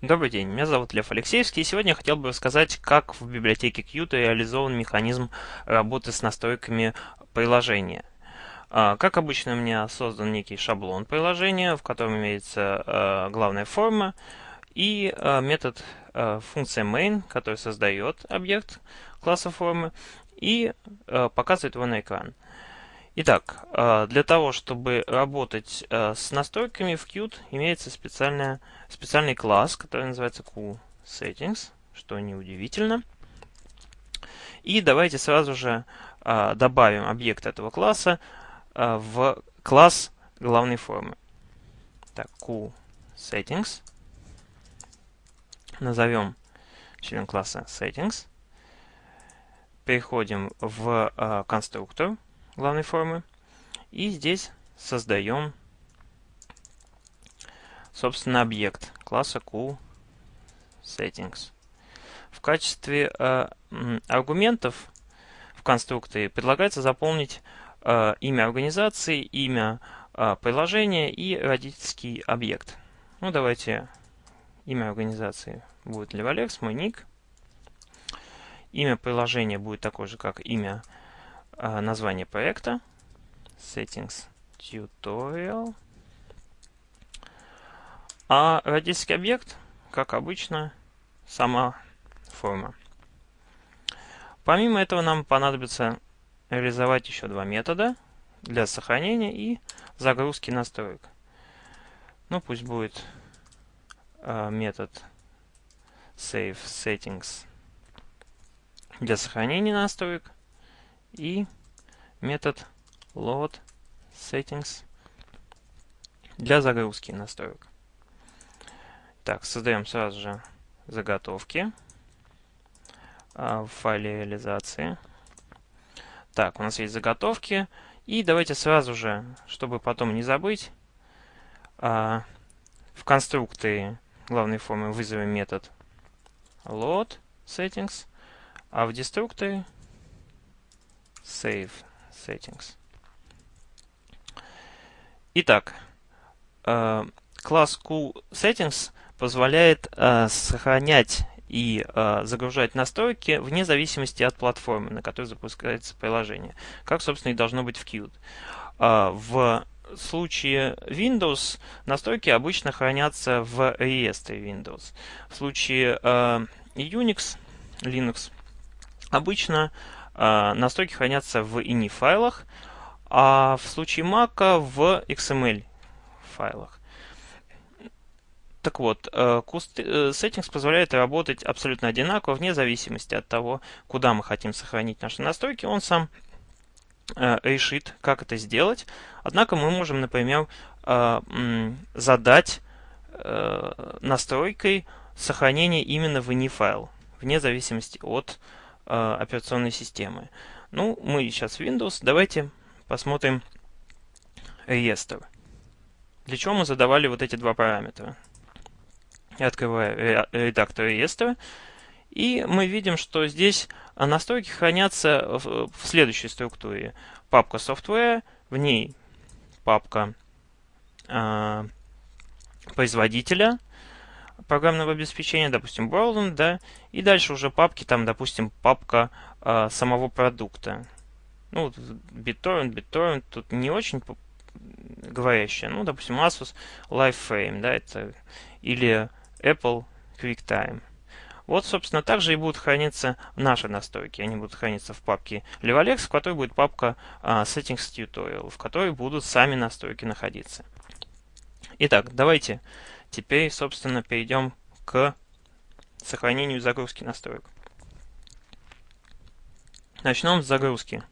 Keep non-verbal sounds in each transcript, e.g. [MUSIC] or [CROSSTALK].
Добрый день, меня зовут Лев Алексеевский, и сегодня я хотел бы рассказать, как в библиотеке Qt реализован механизм работы с настройками приложения. А, как обычно, у меня создан некий шаблон приложения, в котором имеется а, главная форма и а, метод функция main, который создает объект класса формы и показывает его на экран. Итак, а, для того, чтобы работать а, с настройками в Qt, имеется специальная, специальный класс, который называется QSettings, что неудивительно. И давайте сразу же а, добавим объект этого класса в класс главной формы. Так, QSettings. Назовем член класса Settings. Переходим в конструктор главной формы. И здесь создаем, собственно, объект класса QSettings. В качестве э, аргументов в конструкторе предлагается заполнить э, имя организации, имя э, приложения и родительский объект. Ну, давайте имя организации будет Levolex, мой ник. Имя приложения будет такое же, как имя а, название проекта, settings tutorial, а родительский объект, как обычно, сама форма. Помимо этого нам понадобится реализовать еще два метода для сохранения и загрузки настроек. Ну, пусть будет э, метод save settings для сохранения настроек и метод load settings для загрузки настроек. Так, создаем сразу же заготовки а, в файле реализации. Так, у нас есть заготовки. И давайте сразу же, чтобы потом не забыть, а, в конструкторе главной формы вызовем метод load settings, а в деструкторе Save Settings. Итак, э, класс QSettings позволяет э, сохранять и э, загружать настройки вне зависимости от платформы, на которой запускается приложение, как, собственно, и должно быть в Qt. В случае Windows настройки обычно хранятся в реестре Windows. В случае Unix, Linux, обычно а, настройки хранятся в ini файлах, а в случае Mac в XML файлах. Так вот, э, э, Settings позволяет работать абсолютно одинаково, вне зависимости от того, куда мы хотим сохранить наши настройки. Он сам э, решит, как это сделать. Однако мы можем, например, задать настройкой сохранение именно в ini файл, вне зависимости от операционной системы. Ну, мы сейчас Windows. Давайте посмотрим реестр. Для чего мы задавали вот эти два параметра? Я открываю редактор реестра. И мы видим, что здесь настройки хранятся в, следующей структуре. Папка Software, в ней папка э, производителя, программного обеспечения, допустим, Browland, да, и дальше уже папки, там, допустим, папка э, самого продукта. Ну, BitTorrent, BitTorrent тут не очень говорящая. Ну, допустим, Asus LiveFrame, да, это или Apple QuickTime. Вот, собственно, также и будут храниться наши настройки. Они будут храниться в папке Levolex, в которой будет папка uh, Settings Tutorial, в которой будут сами настройки находиться. Итак, давайте Теперь, собственно, перейдем к сохранению загрузки настроек. Начнем с загрузки.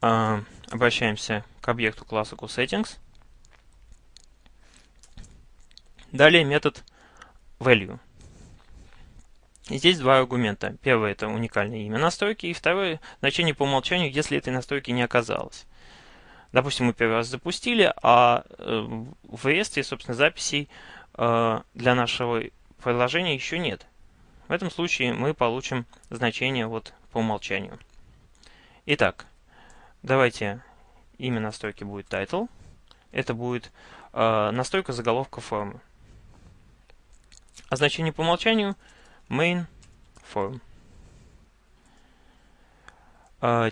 А, обращаемся к объекту класса QSettings. Далее метод value. Здесь два аргумента. Первый это уникальное имя настройки, и второе значение по умолчанию, если этой настройки не оказалось. Допустим, мы первый раз запустили, а э, в реестре, собственно, записей э, для нашего приложения еще нет. В этом случае мы получим значение вот по умолчанию. Итак, давайте имя настройки будет title. Это будет э, настройка заголовка формы. а значение по умолчанию main form.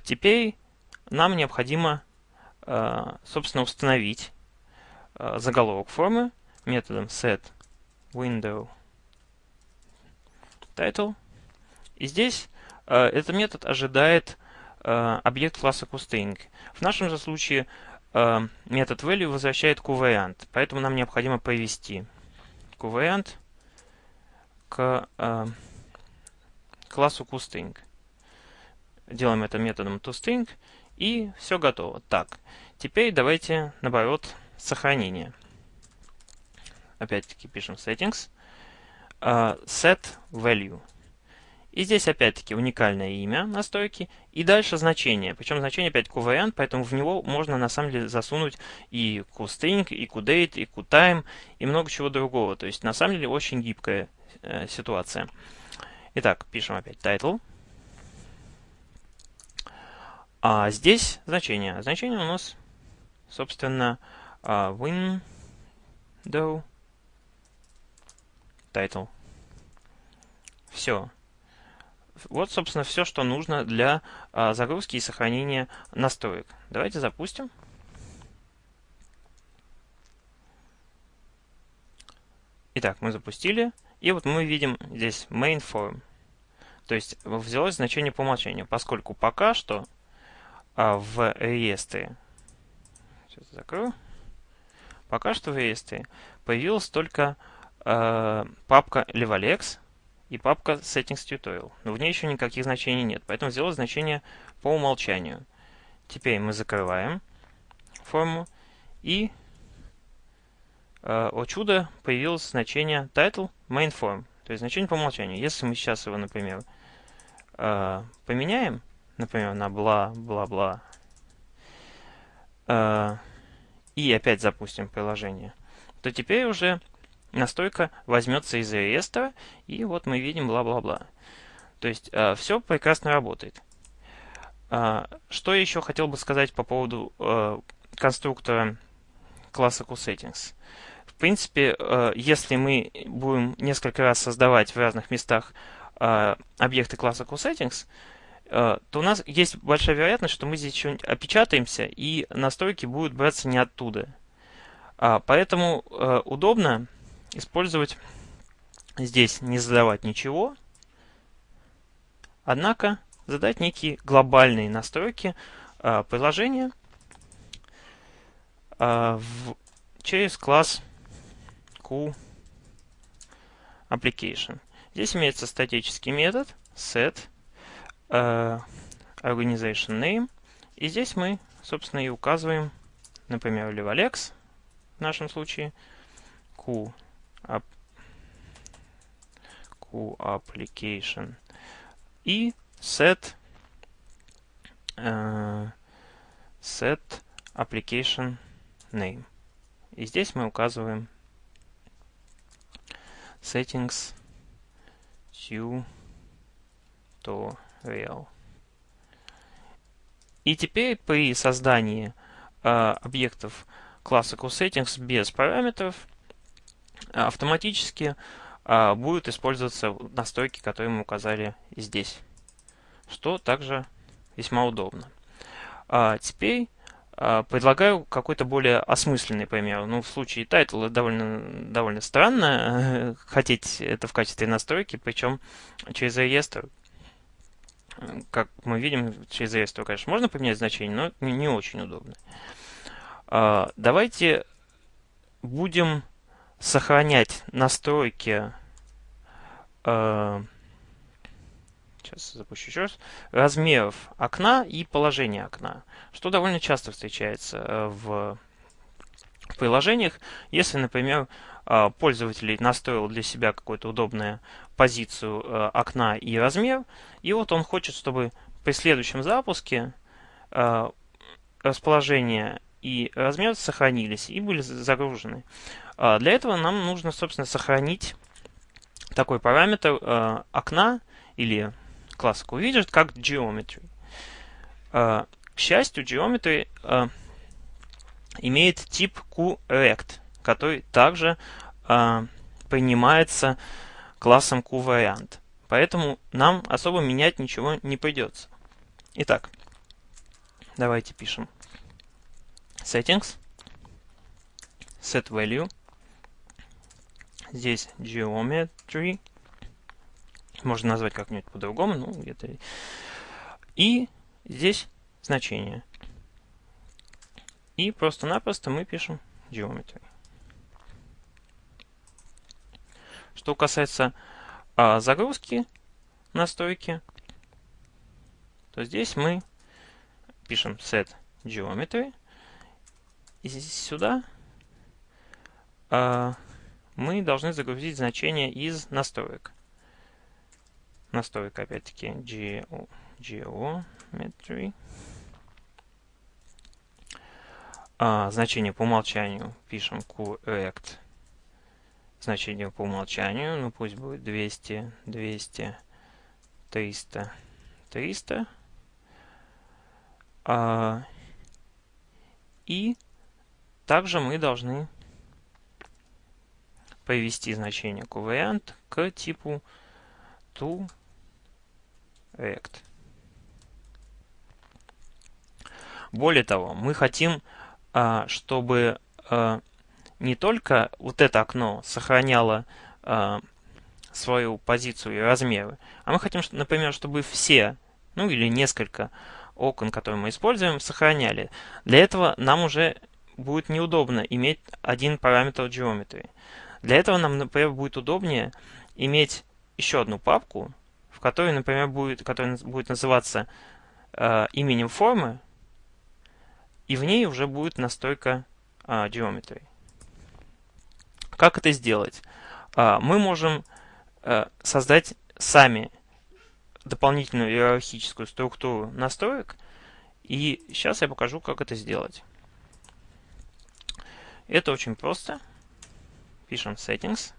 Теперь нам необходимо, собственно, установить а, заголовок формы методом set window title. И здесь этот метод ожидает объект класса toString. В нашем же случае метод value возвращает qvariant, поэтому нам необходимо провести qvariant к классу toString. Делаем это методом toString, и все готово. Так, теперь давайте, наоборот, сохранение. Опять-таки пишем settings, uh, set value. И здесь опять-таки уникальное имя настройки и дальше значение. Причем значение опять q поэтому в него можно на самом деле засунуть и qstring, и qdate, и qtime, и много чего другого. То есть на самом деле очень гибкая э, ситуация. Итак, пишем опять title. А здесь значение. Значение у нас, собственно, а, window title. Все. Вот, собственно, все, что нужно для а, загрузки и сохранения настроек. Давайте запустим. Итак, мы запустили. И вот мы видим здесь main form. То есть взялось значение по умолчанию, поскольку пока что в реестре. Сейчас закрою. Пока что в реестре появилась только э, папка Levalex и папка Settings Tutorial. Но в ней еще никаких значений нет, поэтому сделал значение по умолчанию. Теперь мы закрываем форму и э, о чудо появилось значение title main form, то есть значение по умолчанию. Если мы сейчас его, например, э, поменяем, например, на бла-бла-бла, э, и опять запустим приложение, то теперь уже настройка возьмется из реестра, и вот мы видим бла-бла-бла. То есть э, все прекрасно работает. Э, что еще хотел бы сказать по поводу конструктора класса QSettings? В принципе, если мы будем несколько раз создавать в разных местах объекты класса QSettings, то у нас есть большая вероятность, что мы здесь что-нибудь опечатаемся, и настройки будут браться не оттуда. А, поэтому э, удобно использовать здесь не задавать ничего, однако задать некие глобальные настройки э, приложения через класс QApplication. Здесь имеется статический метод set uh, organization name. И здесь мы, собственно, и указываем, например, Levalex в нашем случае, Q, app, Q application и set uh, set application name. И здесь мы указываем settings to to real. И теперь при создании э, объектов класса CoSettings без параметров автоматически э, будут использоваться настройки, которые мы указали здесь, что также весьма удобно. А теперь а, предлагаю какой-то более осмысленный пример. Ну, в случае title довольно, довольно странно [LAUGHS] хотеть это в качестве настройки, причем через реестр, как мы видим, через реестр, конечно, можно поменять значение, но не очень удобно. А, давайте будем сохранять настройки а, сейчас запущу еще раз, размеров окна и положения окна, что довольно часто встречается э, в приложениях. Если, например, а, пользователь настроил для себя какую-то удобную позицию э, окна и размер, и вот он хочет, чтобы при следующем запуске э, расположение и размер сохранились и были загружены. А, для этого нам нужно, собственно, сохранить такой параметр э, окна или класс widget как geometry. К счастью, geometry имеет тип QRect, который также принимается классом QVariant. Поэтому нам особо менять ничего не придется. Итак, давайте пишем settings, set value, здесь geometry, можно назвать как-нибудь по-другому, ну где-то. И здесь значение. И просто-напросто мы пишем geometry. Что касается а, загрузки настройки, то здесь мы пишем set geometry. И сюда а, мы должны загрузить значение из настроек. Настройка опять-таки geo, geometry. А, значение по умолчанию пишем correct. Значение по умолчанию, ну пусть будет 200, 200, 300, 300. А, и также мы должны привести значение covariant к типу to rect. Более того, мы хотим а, чтобы а, не только вот это окно сохраняло а, свою позицию и размеры, а мы хотим, например, чтобы все, ну или несколько окон, которые мы используем, сохраняли. Для этого нам уже будет неудобно иметь один параметр geometry. Для этого нам, например, будет удобнее иметь еще одну папку, в которой, например, будет, которая будет называться э, именем формы, и в ней уже будет настройка а, geometry. Как это сделать? А, мы можем а, создать сами дополнительную иерархическую структуру настроек, и сейчас я покажу, как это сделать. Это очень просто. Пишем settings.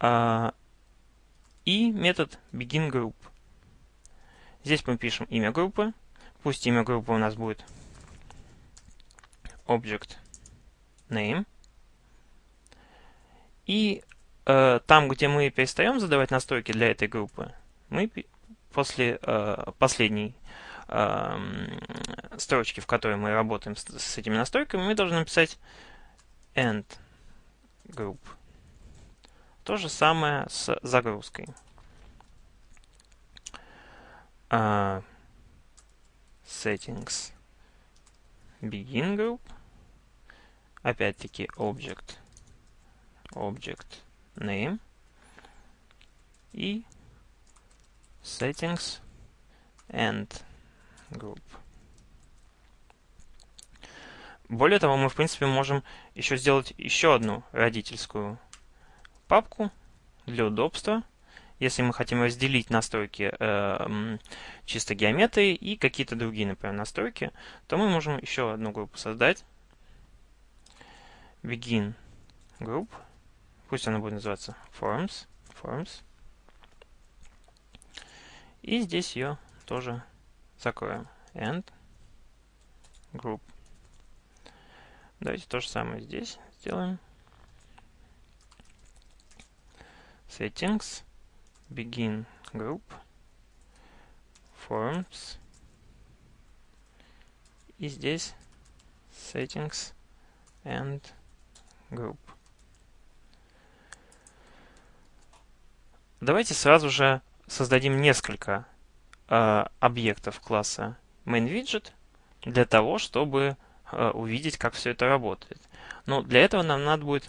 А, и метод beginGroup. Здесь мы пишем имя группы. Пусть имя группы у нас будет object name. И э, там, где мы перестаем задавать настройки для этой группы, мы после э, последней э, строчки, в которой мы работаем с, с этими настройками, мы должны написать end group. То же самое с загрузкой. Uh, settings begin group опять-таки object, object name и settings and group. Более того, мы, в принципе, можем еще сделать еще одну родительскую папку для удобства. Если мы хотим разделить настройки э, чисто геометрии и какие-то другие, например, настройки, то мы можем еще одну группу создать begin group. Пусть она будет называться forms. forms. И здесь ее тоже закроем. End group. Давайте то же самое здесь сделаем. Settings, begin group, forms. И здесь settings and group. Давайте сразу же создадим несколько э, объектов класса MainWidget для того, чтобы э, увидеть, как все это работает. Но для этого нам надо будет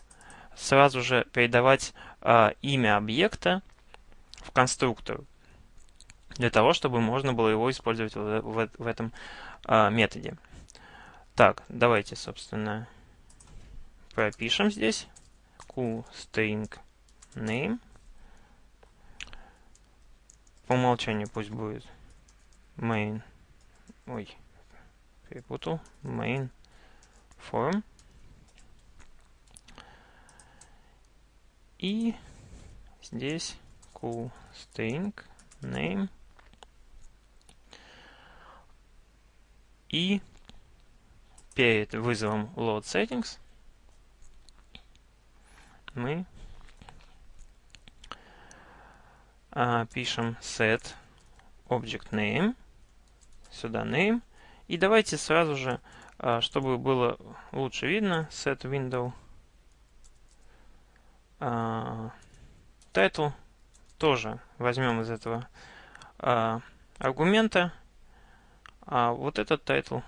сразу же передавать э, имя объекта в конструктор, для того, чтобы можно было его использовать в, в, в этом э, методе. Так, давайте, собственно, пропишем здесь string name. По умолчанию пусть будет main. Ой, перепутал. Main form. И здесь string name. И перед вызовом load settings мы а, пишем set object name, сюда name, и давайте сразу же, а, чтобы было лучше видно, set window а, title тоже возьмем из этого а, аргумента, а вот этот title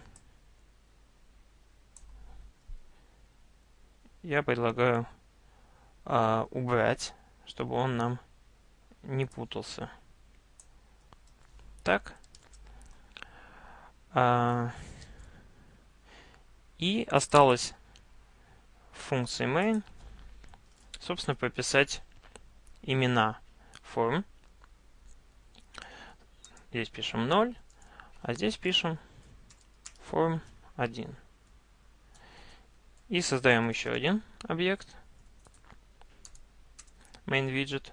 я предлагаю а, убрать, чтобы он нам не путался. Так. А, и осталось функции main, собственно, прописать имена форм. Здесь пишем 0, а здесь пишем form 1. И создаем еще один объект. Main widget.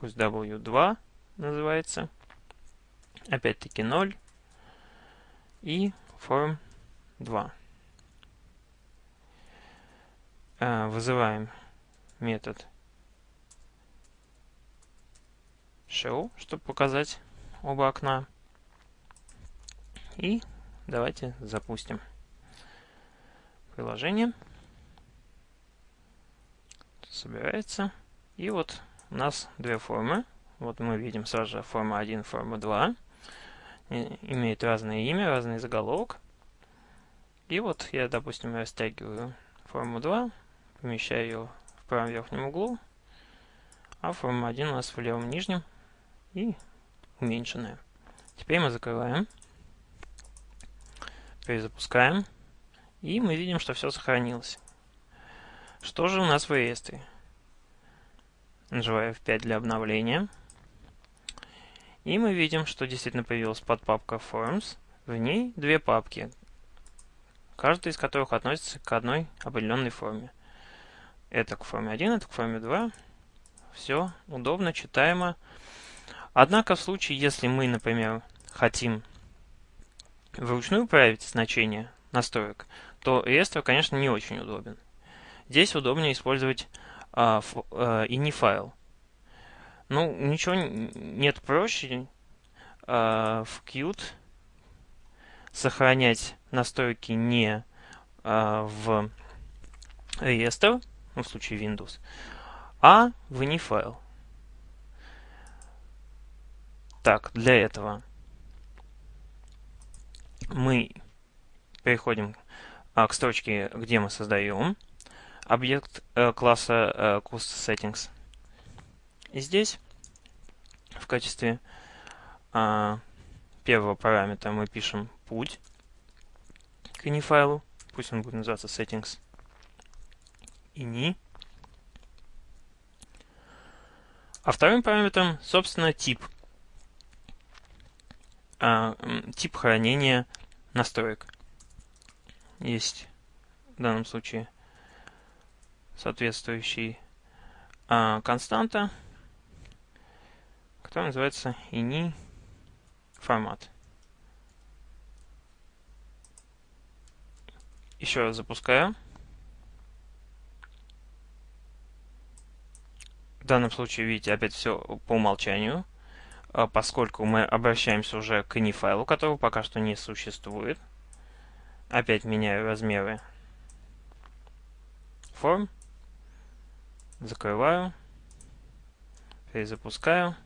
Пусть w2 называется. Опять-таки 0. И form 2. А, вызываем метод show, чтобы показать оба окна. И давайте запустим приложение. Собирается. И вот у нас две формы. Вот мы видим сразу же форма 1, форма 2. Имеют разное имя, разный заголовок. И вот я, допустим, растягиваю форму 2, помещаю ее в правом верхнем углу, а форма 1 у нас в левом нижнем и уменьшенная. Теперь мы закрываем, перезапускаем. И мы видим, что все сохранилось. Что же у нас в реестре? Нажимаю F5 для обновления. И мы видим, что действительно появилась подпапка Forms. В ней две папки, каждая из которых относится к одной определенной форме. Это к форме 1, это к форме 2. Все удобно, читаемо. Однако в случае, если мы, например, хотим вручную править значение настроек, то реестр, конечно, не очень удобен. Здесь удобнее использовать а, ф, а, ini файл. Ну, ничего нет проще а, в Qt сохранять настройки не а, в реестр, ну, в случае Windows, а в ini файл. Так, для этого мы переходим а, к строчке, где мы создаем объект э, класса э, Settings. И здесь в качестве а, первого параметра мы пишем путь к ini файлу. Пусть он будет называться settings ini. А вторым параметром, собственно, тип. А, тип хранения настроек есть в данном случае соответствующий а, константа, которая называется ini формат. Еще раз запускаю. В данном случае, видите, опять все по умолчанию, а, поскольку мы обращаемся уже к ini файлу, которого пока что не существует. Опять меняю размеры форм. Закрываю. Перезапускаю.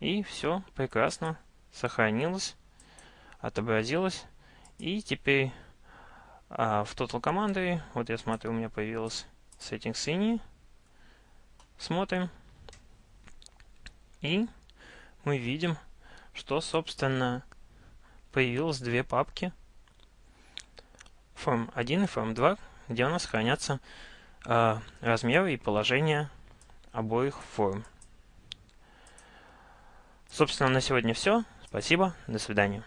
И все прекрасно сохранилось, отобразилось. И теперь а, в Total Commandery, вот я смотрю, у меня появилась Settings ini. Смотрим. И мы видим, что, собственно, появилось две папки форм 1 и форм 2, где у нас хранятся э, размеры и положение обоих форм. Собственно, на сегодня все. Спасибо. До свидания.